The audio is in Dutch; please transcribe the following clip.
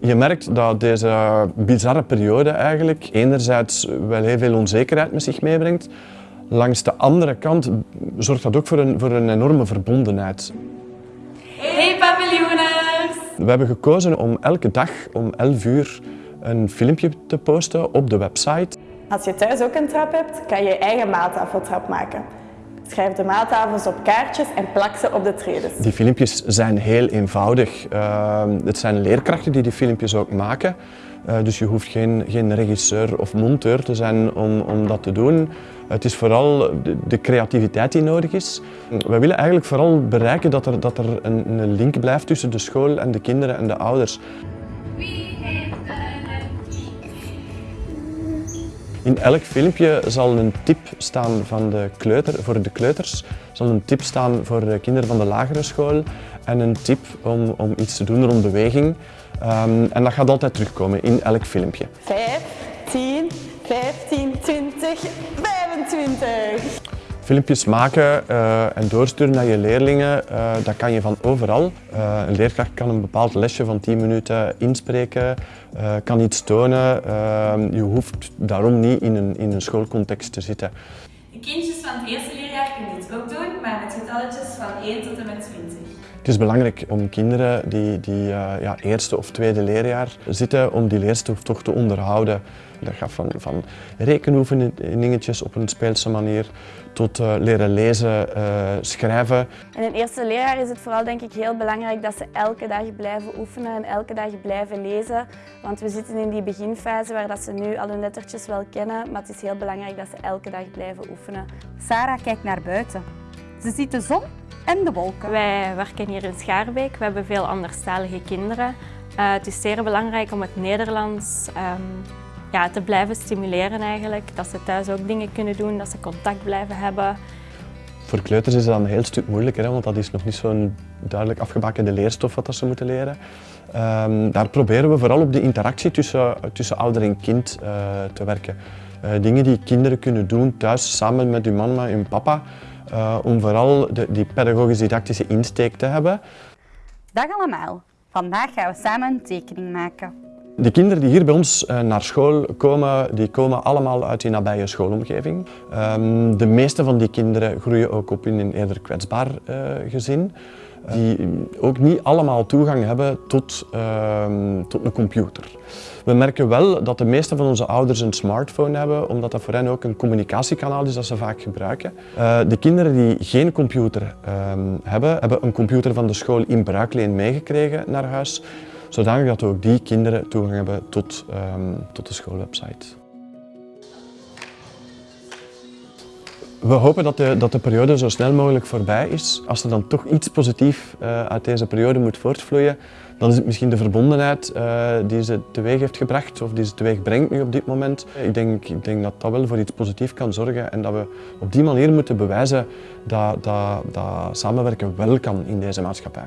Je merkt dat deze bizarre periode eigenlijk enerzijds wel heel veel onzekerheid met zich meebrengt. Langs de andere kant zorgt dat ook voor een, voor een enorme verbondenheid. Hey papilloners! We hebben gekozen om elke dag om 11 uur een filmpje te posten op de website. Als je thuis ook een trap hebt, kan je je eigen maaltafeltrap maken. Schrijf de maaltafels op kaartjes en plak ze op de tredes. Die filmpjes zijn heel eenvoudig. Uh, het zijn leerkrachten die die filmpjes ook maken. Uh, dus je hoeft geen, geen regisseur of monteur te zijn om, om dat te doen. Het is vooral de, de, creativiteit die nodig is. We willen eigenlijk vooral bereiken dat er, dat er een, een link blijft tussen de school en de kinderen en de ouders. In elk filmpje zal een tip staan van de kleuter, voor de kleuters, zal een tip staan voor de kinderen van de lagere school en een tip om, om iets te doen rond beweging. Um, en dat gaat altijd terugkomen in elk filmpje. 5, Filmpjes maken uh, en doorsturen naar je leerlingen, uh, dat kan je van overal. Uh, een leerkracht kan een bepaald lesje van 10 minuten inspreken, kan iets tonen. je hoeft daarom niet in een, in een schoolcontext te zitten. De kindjes van het eerste leerjaar kunnen dit ook doen, maar met getalletjes van 1 tot en met 20. Het is belangrijk om kinderen die, die ja, eerste of tweede leerjaar zitten, om die leerstof toch te onderhouden. Dat gaat van, van rekenoefeningetjes op een speelse manier tot uh, leren lezen, uh, schrijven. In het eerste leerjaar is het vooral denk ik heel belangrijk dat ze elke dag blijven oefenen en elke dag blijven lezen. Want we zitten in die beginfase waar dat ze nu al hun lettertjes wel kennen, maar het is heel belangrijk dat ze elke dag blijven oefenen. Sarah kijkt naar buiten. Ze ziet de zon en de wolken. Wij werken hier in Schaarbeek. We hebben veel anderstalige kinderen. Uh, het is zeer belangrijk om het Nederlands um, ja, te blijven stimuleren eigenlijk. Dat ze thuis ook dingen kunnen doen, dat ze contact blijven hebben. Voor kleuters is dat een heel stuk moeilijker, want dat is nog niet zo'n duidelijk afgebakende leerstof wat ze moeten leren. Um, daar proberen we vooral op de interactie tussen, tussen ouder en kind uh, te werken. Uh, dingen die kinderen kunnen doen thuis samen met hun mama en papa, uh, om vooral de, die pedagogisch-didactische insteek te hebben. Dag allemaal, vandaag gaan we samen een tekening maken. De kinderen die hier bij ons naar school komen, die komen allemaal uit die nabije schoolomgeving. Um, de meeste van die kinderen groeien ook op in een eerder kwetsbaar uh, gezin. Die ook niet allemaal toegang hebben tot, uh, tot een computer. We merken wel dat de meeste van onze ouders een smartphone hebben, omdat dat voor hen ook een communicatiekanaal is dat ze vaak gebruiken. Uh, de kinderen die geen computer uh, hebben, hebben een computer van de school in bruikleen meegekregen naar huis zodanig dat ook die kinderen toegang hebben tot, um, tot de schoolwebsite. We hopen dat de, dat de periode zo snel mogelijk voorbij is. Als er dan toch iets positiefs uh, uit deze periode moet voortvloeien, dan is het misschien de verbondenheid uh, die ze teweeg heeft gebracht of die ze teweeg brengt nu op dit moment. Ik denk, ik denk dat dat wel voor iets positiefs kan zorgen en dat we op die manier moeten bewijzen dat, dat, dat samenwerken wel kan in deze maatschappij.